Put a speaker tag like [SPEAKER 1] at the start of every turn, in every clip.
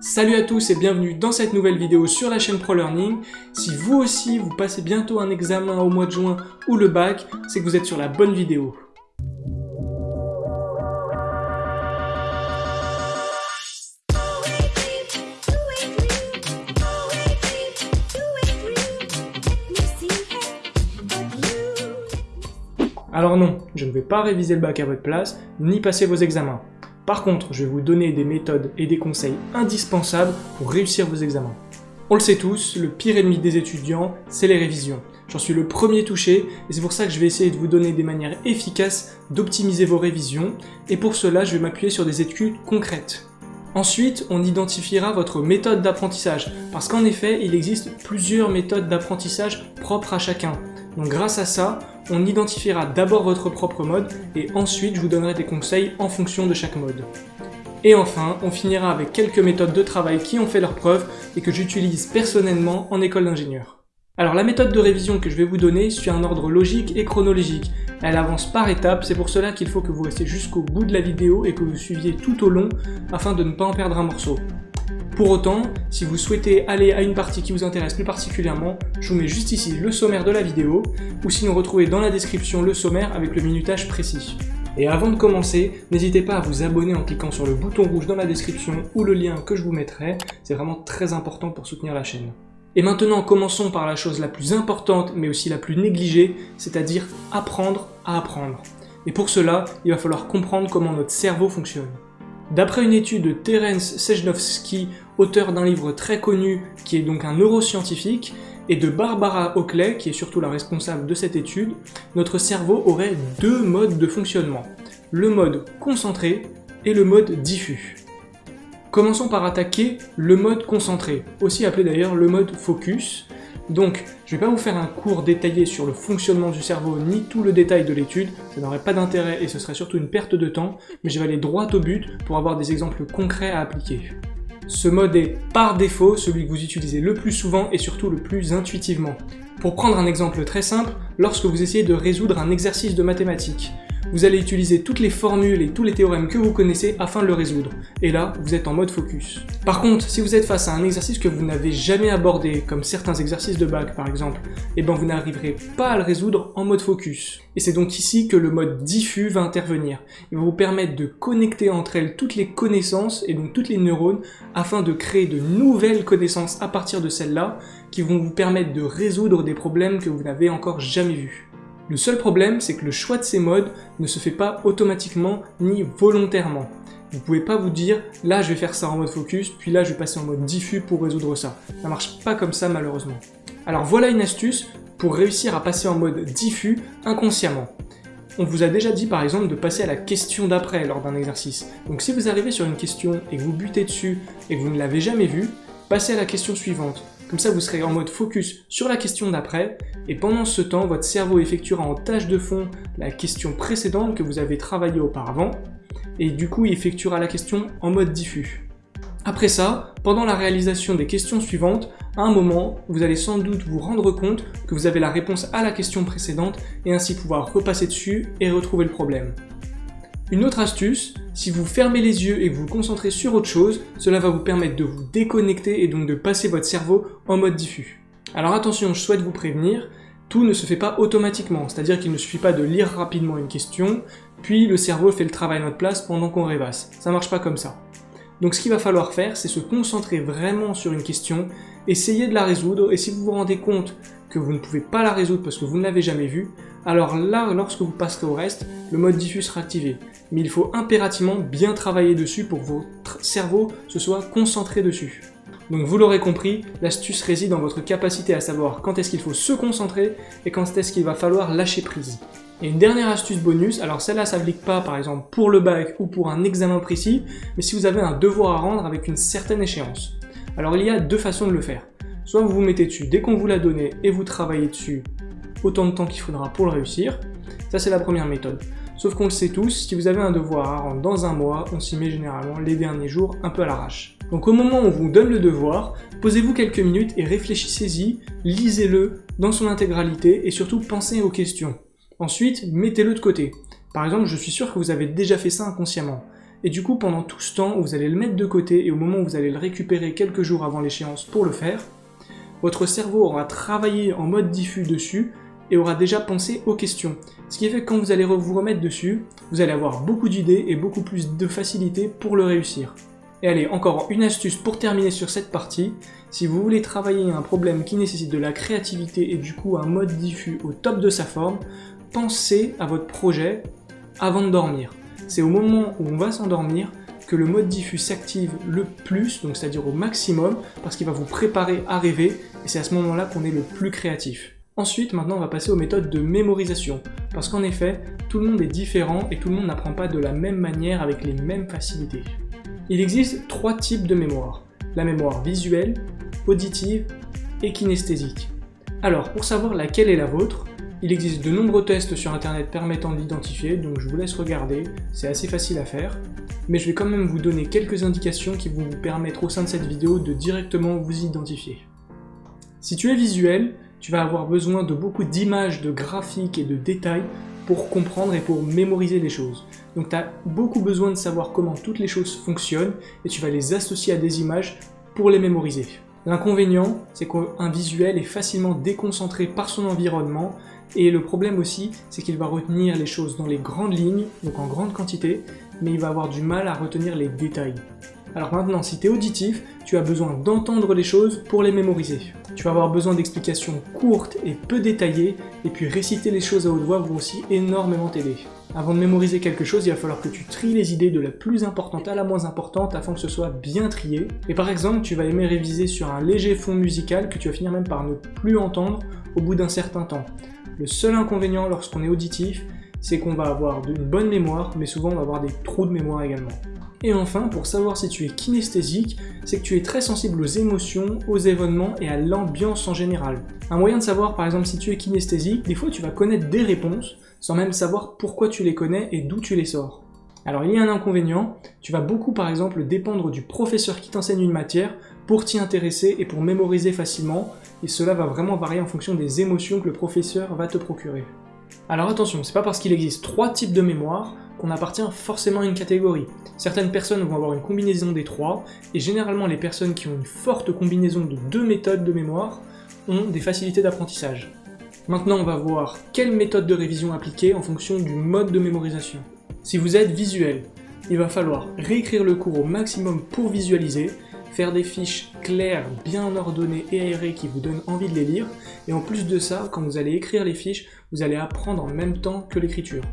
[SPEAKER 1] Salut à tous et bienvenue dans cette nouvelle vidéo sur la chaîne ProLearning. Si vous aussi vous passez bientôt un examen au mois de juin ou le bac, c'est que vous êtes sur la bonne vidéo. Alors non, je ne vais pas réviser le bac à votre place, ni passer vos examens. Par contre, je vais vous donner des méthodes et des conseils indispensables pour réussir vos examens. On le sait tous, le pire ennemi des étudiants, c'est les révisions. J'en suis le premier touché, et c'est pour ça que je vais essayer de vous donner des manières efficaces d'optimiser vos révisions, et pour cela je vais m'appuyer sur des études concrètes. Ensuite, on identifiera votre méthode d'apprentissage, parce qu'en effet, il existe plusieurs méthodes d'apprentissage propres à chacun. Donc grâce à ça, on identifiera d'abord votre propre mode et ensuite je vous donnerai des conseils en fonction de chaque mode. Et enfin, on finira avec quelques méthodes de travail qui ont fait leur preuve et que j'utilise personnellement en école d'ingénieur. Alors la méthode de révision que je vais vous donner suit un ordre logique et chronologique. Elle avance par étapes, c'est pour cela qu'il faut que vous restiez jusqu'au bout de la vidéo et que vous suiviez tout au long afin de ne pas en perdre un morceau. Pour autant, si vous souhaitez aller à une partie qui vous intéresse plus particulièrement, je vous mets juste ici le sommaire de la vidéo, ou sinon retrouvez dans la description le sommaire avec le minutage précis. Et avant de commencer, n'hésitez pas à vous abonner en cliquant sur le bouton rouge dans la description ou le lien que je vous mettrai, c'est vraiment très important pour soutenir la chaîne. Et maintenant, commençons par la chose la plus importante, mais aussi la plus négligée, c'est-à-dire apprendre à apprendre. Et pour cela, il va falloir comprendre comment notre cerveau fonctionne. D'après une étude de Terence Sejnowski, auteur d'un livre très connu qui est donc un neuroscientifique, et de Barbara Oakley, qui est surtout la responsable de cette étude, notre cerveau aurait deux modes de fonctionnement. Le mode concentré et le mode diffus. Commençons par attaquer le mode concentré, aussi appelé d'ailleurs le mode focus, donc, je ne vais pas vous faire un cours détaillé sur le fonctionnement du cerveau ni tout le détail de l'étude, ça n'aurait pas d'intérêt et ce serait surtout une perte de temps, mais je vais aller droit au but pour avoir des exemples concrets à appliquer. Ce mode est par défaut celui que vous utilisez le plus souvent et surtout le plus intuitivement. Pour prendre un exemple très simple, lorsque vous essayez de résoudre un exercice de mathématiques, vous allez utiliser toutes les formules et tous les théorèmes que vous connaissez afin de le résoudre. Et là, vous êtes en mode focus. Par contre, si vous êtes face à un exercice que vous n'avez jamais abordé, comme certains exercices de bac par exemple, et eh ben vous n'arriverez pas à le résoudre en mode focus. Et c'est donc ici que le mode diffus va intervenir. Il va vous permettre de connecter entre elles toutes les connaissances et donc toutes les neurones afin de créer de nouvelles connaissances à partir de celles-là qui vont vous permettre de résoudre des problèmes que vous n'avez encore jamais vus. Le seul problème, c'est que le choix de ces modes ne se fait pas automatiquement ni volontairement. Vous pouvez pas vous dire, là je vais faire ça en mode focus, puis là je vais passer en mode diffus pour résoudre ça. Ça marche pas comme ça malheureusement. Alors voilà une astuce pour réussir à passer en mode diffus inconsciemment. On vous a déjà dit par exemple de passer à la question d'après lors d'un exercice. Donc si vous arrivez sur une question et que vous butez dessus et que vous ne l'avez jamais vue, passez à la question suivante. Comme ça, vous serez en mode focus sur la question d'après, et pendant ce temps, votre cerveau effectuera en tâche de fond la question précédente que vous avez travaillé auparavant, et du coup, il effectuera la question en mode diffus. Après ça, pendant la réalisation des questions suivantes, à un moment, vous allez sans doute vous rendre compte que vous avez la réponse à la question précédente et ainsi pouvoir repasser dessus et retrouver le problème. Une autre astuce, si vous fermez les yeux et que vous vous concentrez sur autre chose, cela va vous permettre de vous déconnecter et donc de passer votre cerveau en mode diffus. Alors attention, je souhaite vous prévenir, tout ne se fait pas automatiquement, c'est-à-dire qu'il ne suffit pas de lire rapidement une question, puis le cerveau fait le travail à notre place pendant qu'on rêvasse. Ça marche pas comme ça. Donc ce qu'il va falloir faire, c'est se concentrer vraiment sur une question, essayer de la résoudre, et si vous vous rendez compte que vous ne pouvez pas la résoudre parce que vous ne l'avez jamais vue, alors là, lorsque vous passerez au reste, le mode diffus sera activé. Mais il faut impérativement bien travailler dessus pour que votre cerveau se soit concentré dessus. Donc vous l'aurez compris, l'astuce réside dans votre capacité à savoir quand est-ce qu'il faut se concentrer et quand est-ce qu'il va falloir lâcher prise. Et une dernière astuce bonus, alors celle-là s'applique pas par exemple pour le bac ou pour un examen précis, mais si vous avez un devoir à rendre avec une certaine échéance. Alors il y a deux façons de le faire. Soit vous vous mettez dessus dès qu'on vous l'a donné et vous travaillez dessus autant de temps qu'il faudra pour le réussir. Ça c'est la première méthode. Sauf qu'on le sait tous, si vous avez un devoir à rendre dans un mois, on s'y met généralement les derniers jours un peu à l'arrache. Donc au moment où on vous donne le devoir, posez-vous quelques minutes et réfléchissez-y, lisez-le dans son intégralité et surtout pensez aux questions. Ensuite, mettez-le de côté. Par exemple, je suis sûr que vous avez déjà fait ça inconsciemment. et du coup pendant tout ce temps, vous allez le mettre de côté et au moment où vous allez le récupérer quelques jours avant l'échéance pour le faire, votre cerveau aura travaillé en mode diffus dessus et aura déjà pensé aux questions. Ce qui fait que quand vous allez vous remettre dessus, vous allez avoir beaucoup d'idées et beaucoup plus de facilité pour le réussir. Et allez, encore une astuce pour terminer sur cette partie. Si vous voulez travailler un problème qui nécessite de la créativité et du coup un mode diffus au top de sa forme, pensez à votre projet avant de dormir. C'est au moment où on va s'endormir que le mode diffus s'active le plus, donc c'est-à-dire au maximum, parce qu'il va vous préparer à rêver, et c'est à ce moment-là qu'on est le plus créatif. Ensuite, maintenant, on va passer aux méthodes de mémorisation, parce qu'en effet, tout le monde est différent et tout le monde n'apprend pas de la même manière avec les mêmes facilités. Il existe trois types de mémoire, la mémoire visuelle, auditive et kinesthésique. Alors, pour savoir laquelle est la vôtre, il existe de nombreux tests sur internet permettant de l'identifier, donc je vous laisse regarder, c'est assez facile à faire. Mais je vais quand même vous donner quelques indications qui vont vous permettre au sein de cette vidéo de directement vous identifier. Si tu es visuel, tu vas avoir besoin de beaucoup d'images, de graphiques et de détails pour comprendre et pour mémoriser les choses. Donc tu as beaucoup besoin de savoir comment toutes les choses fonctionnent et tu vas les associer à des images pour les mémoriser. L'inconvénient, c'est qu'un visuel est facilement déconcentré par son environnement et le problème aussi, c'est qu'il va retenir les choses dans les grandes lignes, donc en grande quantité, mais il va avoir du mal à retenir les détails. Alors maintenant, si tu es auditif, tu as besoin d'entendre les choses pour les mémoriser. Tu vas avoir besoin d'explications courtes et peu détaillées, et puis réciter les choses à haute voix vont aussi énormément t'aider. Avant de mémoriser quelque chose, il va falloir que tu tries les idées de la plus importante à la moins importante afin que ce soit bien trié. Et par exemple, tu vas aimer réviser sur un léger fond musical que tu vas finir même par ne plus entendre au bout d'un certain temps. Le seul inconvénient lorsqu'on est auditif, c'est qu'on va avoir une bonne mémoire, mais souvent on va avoir des trous de mémoire également. Et enfin, pour savoir si tu es kinesthésique, c'est que tu es très sensible aux émotions, aux événements et à l'ambiance en général. Un moyen de savoir par exemple si tu es kinesthésique, des fois tu vas connaître des réponses sans même savoir pourquoi tu les connais et d'où tu les sors. Alors il y a un inconvénient, tu vas beaucoup par exemple dépendre du professeur qui t'enseigne une matière pour t'y intéresser et pour mémoriser facilement, et cela va vraiment varier en fonction des émotions que le professeur va te procurer. Alors attention, c'est pas parce qu'il existe trois types de mémoire qu'on appartient forcément à une catégorie. Certaines personnes vont avoir une combinaison des trois, et généralement les personnes qui ont une forte combinaison de deux méthodes de mémoire ont des facilités d'apprentissage. Maintenant on va voir quelle méthode de révision appliquer en fonction du mode de mémorisation. Si vous êtes visuel, il va falloir réécrire le cours au maximum pour visualiser, faire des fiches claires, bien ordonnées et aérées qui vous donnent envie de les lire, et en plus de ça, quand vous allez écrire les fiches, vous allez apprendre en même temps que l'écriture.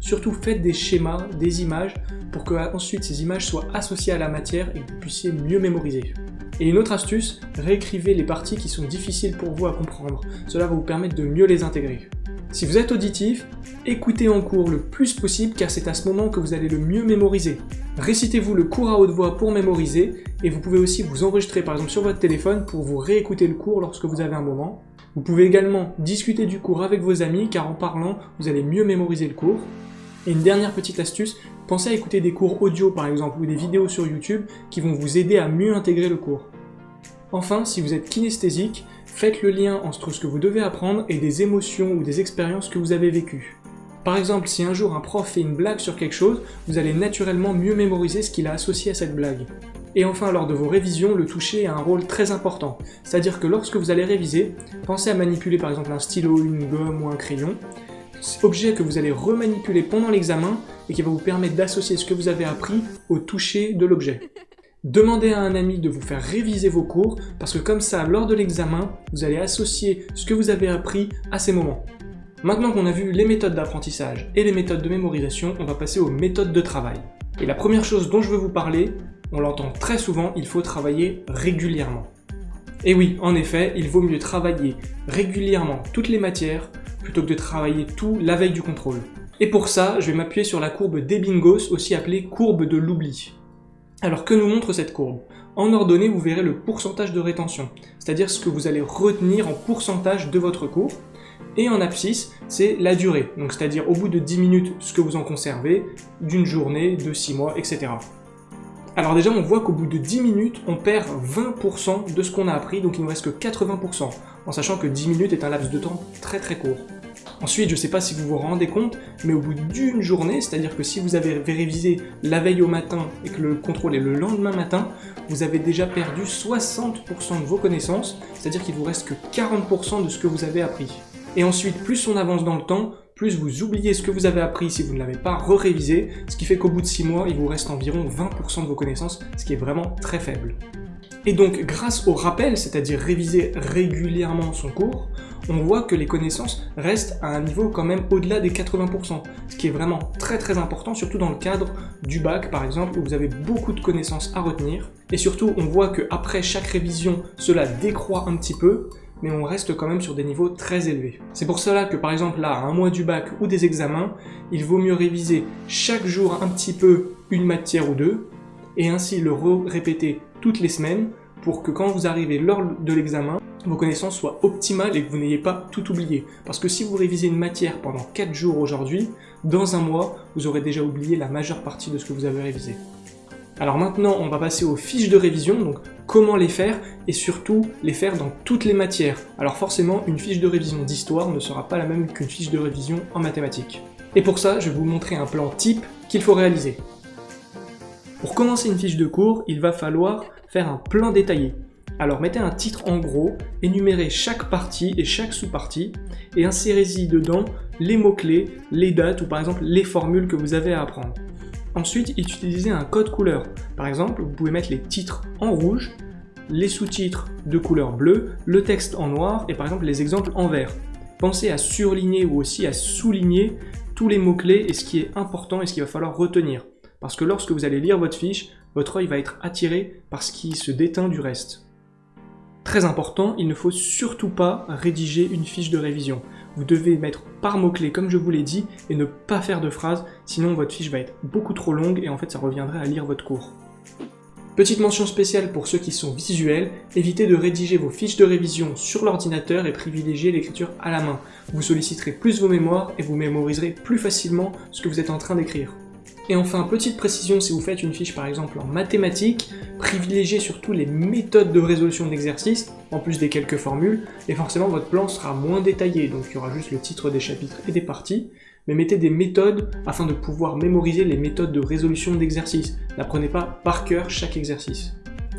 [SPEAKER 1] Surtout faites des schémas, des images, pour que ensuite ces images soient associées à la matière et que vous puissiez mieux mémoriser. Et une autre astuce, réécrivez les parties qui sont difficiles pour vous à comprendre, cela va vous permettre de mieux les intégrer. Si vous êtes auditif, écoutez en cours le plus possible car c'est à ce moment que vous allez le mieux mémoriser. Récitez-vous le cours à haute voix pour mémoriser et vous pouvez aussi vous enregistrer par exemple sur votre téléphone pour vous réécouter le cours lorsque vous avez un moment. Vous pouvez également discuter du cours avec vos amis car en parlant, vous allez mieux mémoriser le cours. Et une dernière petite astuce, pensez à écouter des cours audio par exemple ou des vidéos sur YouTube qui vont vous aider à mieux intégrer le cours. Enfin, si vous êtes kinesthésique, Faites le lien entre ce que vous devez apprendre et des émotions ou des expériences que vous avez vécues. Par exemple, si un jour un prof fait une blague sur quelque chose, vous allez naturellement mieux mémoriser ce qu'il a associé à cette blague. Et enfin, lors de vos révisions, le toucher a un rôle très important. C'est-à-dire que lorsque vous allez réviser, pensez à manipuler par exemple un stylo, une gomme ou un crayon, objet que vous allez remanipuler pendant l'examen et qui va vous permettre d'associer ce que vous avez appris au toucher de l'objet. Demandez à un ami de vous faire réviser vos cours, parce que comme ça, lors de l'examen, vous allez associer ce que vous avez appris à ces moments. Maintenant qu'on a vu les méthodes d'apprentissage et les méthodes de mémorisation, on va passer aux méthodes de travail. Et la première chose dont je veux vous parler, on l'entend très souvent, il faut travailler régulièrement. Et oui, en effet, il vaut mieux travailler régulièrement toutes les matières plutôt que de travailler tout la veille du contrôle. Et pour ça, je vais m'appuyer sur la courbe d'Ebbinghaus, aussi appelée courbe de l'oubli. Alors que nous montre cette courbe? En ordonnée, vous verrez le pourcentage de rétention, c'est-à-dire ce que vous allez retenir en pourcentage de votre cours. Et en abscisse, c'est la durée, donc c'est-à-dire au bout de 10 minutes ce que vous en conservez, d'une journée, de 6 mois, etc. Alors déjà, on voit qu'au bout de 10 minutes, on perd 20% de ce qu'on a appris, donc il ne reste que 80%, en sachant que 10 minutes est un laps de temps très très court. Ensuite, je ne sais pas si vous vous rendez compte, mais au bout d'une journée, c'est-à-dire que si vous avez révisé la veille au matin et que le contrôle est le lendemain matin, vous avez déjà perdu 60% de vos connaissances, c'est-à-dire qu'il vous reste que 40% de ce que vous avez appris. Et ensuite, plus on avance dans le temps, plus vous oubliez ce que vous avez appris si vous ne l'avez pas re-révisé, ce qui fait qu'au bout de 6 mois, il vous reste environ 20% de vos connaissances, ce qui est vraiment très faible. Et donc, grâce au rappel, c'est-à-dire réviser régulièrement son cours, on voit que les connaissances restent à un niveau quand même au-delà des 80%, ce qui est vraiment très très important, surtout dans le cadre du bac par exemple, où vous avez beaucoup de connaissances à retenir. Et surtout, on voit qu'après chaque révision, cela décroît un petit peu, mais on reste quand même sur des niveaux très élevés. C'est pour cela que par exemple là, à un mois du bac ou des examens, il vaut mieux réviser chaque jour un petit peu une matière ou deux, et ainsi le répéter toutes les semaines pour que quand vous arrivez lors de l'examen, vos connaissances soient optimales et que vous n'ayez pas tout oublié. Parce que si vous révisez une matière pendant 4 jours aujourd'hui, dans un mois, vous aurez déjà oublié la majeure partie de ce que vous avez révisé. Alors maintenant, on va passer aux fiches de révision, donc comment les faire, et surtout les faire dans toutes les matières. Alors forcément, une fiche de révision d'histoire ne sera pas la même qu'une fiche de révision en mathématiques. Et pour ça, je vais vous montrer un plan type qu'il faut réaliser. Pour commencer une fiche de cours, il va falloir faire un plan détaillé. Alors mettez un titre en gros, énumérez chaque partie et chaque sous-partie, et insérez-y dedans les mots-clés, les dates ou par exemple les formules que vous avez à apprendre. Ensuite, utilisez un code couleur. Par exemple, vous pouvez mettre les titres en rouge, les sous-titres de couleur bleue, le texte en noir et par exemple les exemples en vert. Pensez à surligner ou aussi à souligner tous les mots-clés et ce qui est important et ce qu'il va falloir retenir. Parce que lorsque vous allez lire votre fiche, votre œil va être attiré par ce qui se déteint du reste. Très important, il ne faut surtout pas rédiger une fiche de révision. Vous devez mettre par mots-clés comme je vous l'ai dit et ne pas faire de phrases, sinon votre fiche va être beaucoup trop longue et en fait ça reviendrait à lire votre cours. Petite mention spéciale pour ceux qui sont visuels, évitez de rédiger vos fiches de révision sur l'ordinateur et privilégiez l'écriture à la main. Vous solliciterez plus vos mémoires et vous mémoriserez plus facilement ce que vous êtes en train d'écrire. Et enfin, petite précision, si vous faites une fiche par exemple en mathématiques, privilégiez surtout les méthodes de résolution d'exercices, en plus des quelques formules, et forcément votre plan sera moins détaillé, donc il y aura juste le titre des chapitres et des parties, mais mettez des méthodes afin de pouvoir mémoriser les méthodes de résolution d'exercices. N'apprenez pas par cœur chaque exercice.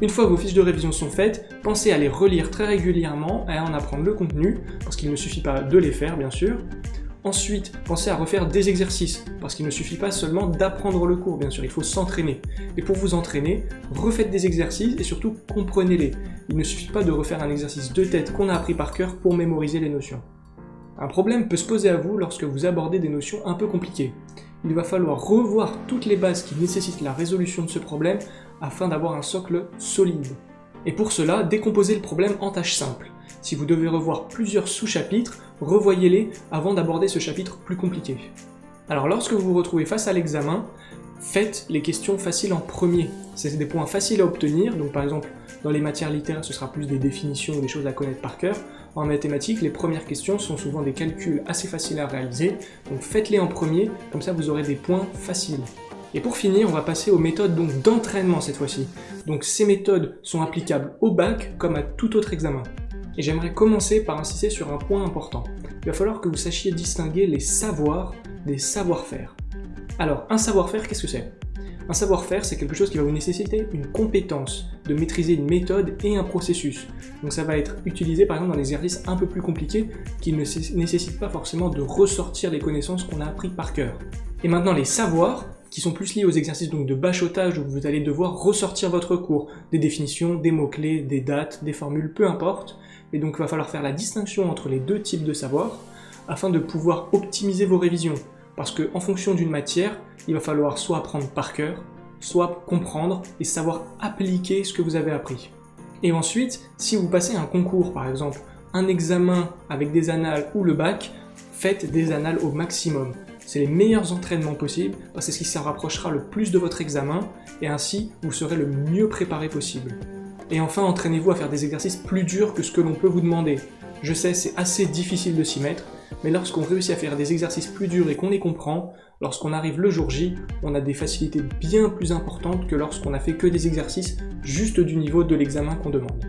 [SPEAKER 1] Une fois que vos fiches de révision sont faites, pensez à les relire très régulièrement et à en apprendre le contenu, parce qu'il ne suffit pas de les faire bien sûr, Ensuite, pensez à refaire des exercices, parce qu'il ne suffit pas seulement d'apprendre le cours, bien sûr, il faut s'entraîner. Et pour vous entraîner, refaites des exercices et surtout comprenez-les. Il ne suffit pas de refaire un exercice de tête qu'on a appris par cœur pour mémoriser les notions. Un problème peut se poser à vous lorsque vous abordez des notions un peu compliquées. Il va falloir revoir toutes les bases qui nécessitent la résolution de ce problème afin d'avoir un socle solide. Et pour cela, décomposez le problème en tâches simples. Si vous devez revoir plusieurs sous-chapitres, revoyez-les avant d'aborder ce chapitre plus compliqué. Alors lorsque vous vous retrouvez face à l'examen, faites les questions faciles en premier. C'est des points faciles à obtenir, donc par exemple dans les matières littéraires ce sera plus des définitions ou des choses à connaître par cœur. En mathématiques, les premières questions sont souvent des calculs assez faciles à réaliser, donc faites-les en premier, comme ça vous aurez des points faciles. Et pour finir, on va passer aux méthodes d'entraînement cette fois-ci. Donc ces méthodes sont applicables au bac comme à tout autre examen. Et j'aimerais commencer par insister sur un point important. Il va falloir que vous sachiez distinguer les savoirs des savoir-faire. Alors, un savoir-faire, qu'est-ce que c'est? Un savoir-faire, c'est quelque chose qui va vous nécessiter une compétence, de maîtriser une méthode et un processus. Donc ça va être utilisé par exemple dans des exercices un peu plus compliqués qui ne nécessitent pas forcément de ressortir les connaissances qu'on a appris par cœur. Et maintenant, les savoirs, qui sont plus liés aux exercices donc de bachotage où vous allez devoir ressortir votre cours, des définitions, des mots-clés, des dates, des formules, peu importe, et donc il va falloir faire la distinction entre les deux types de savoir afin de pouvoir optimiser vos révisions. Parce qu'en fonction d'une matière, il va falloir soit apprendre par cœur, soit comprendre et savoir appliquer ce que vous avez appris. Et ensuite, si vous passez un concours par exemple, un examen avec des annales ou le bac, faites des annales au maximum. C'est les meilleurs entraînements possibles parce que c'est ce qui s'en rapprochera le plus de votre examen et ainsi vous serez le mieux préparé possible. Et enfin, entraînez-vous à faire des exercices plus durs que ce que l'on peut vous demander. Je sais, c'est assez difficile de s'y mettre, mais lorsqu'on réussit à faire des exercices plus durs et qu'on les comprend, lorsqu'on arrive le jour J, on a des facilités bien plus importantes que lorsqu'on a fait que des exercices juste du niveau de l'examen qu'on demande.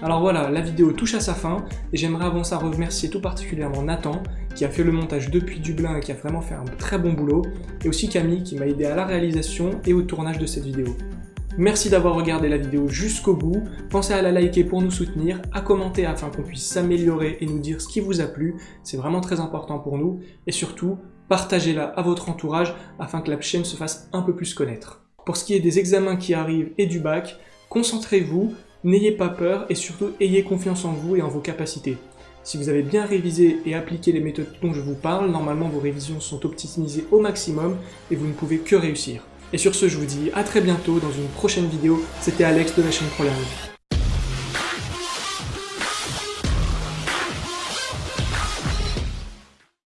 [SPEAKER 1] Alors voilà, la vidéo touche à sa fin et j'aimerais avant ça remercier tout particulièrement Nathan qui a fait le montage depuis Dublin et qui a vraiment fait un très bon boulot et aussi Camille qui m'a aidé à la réalisation et au tournage de cette vidéo. Merci d'avoir regardé la vidéo jusqu'au bout, pensez à la liker pour nous soutenir, à commenter afin qu'on puisse s'améliorer et nous dire ce qui vous a plu, c'est vraiment très important pour nous, et surtout, partagez-la à votre entourage afin que la chaîne se fasse un peu plus connaître. Pour ce qui est des examens qui arrivent et du bac, concentrez-vous, n'ayez pas peur et surtout ayez confiance en vous et en vos capacités. Si vous avez bien révisé et appliqué les méthodes dont je vous parle, normalement vos révisions sont optimisées au maximum et vous ne pouvez que réussir. Et sur ce, je vous dis à très bientôt dans une prochaine vidéo. C'était Alex de la chaîne ProLearning.